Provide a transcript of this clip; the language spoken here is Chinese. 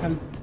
看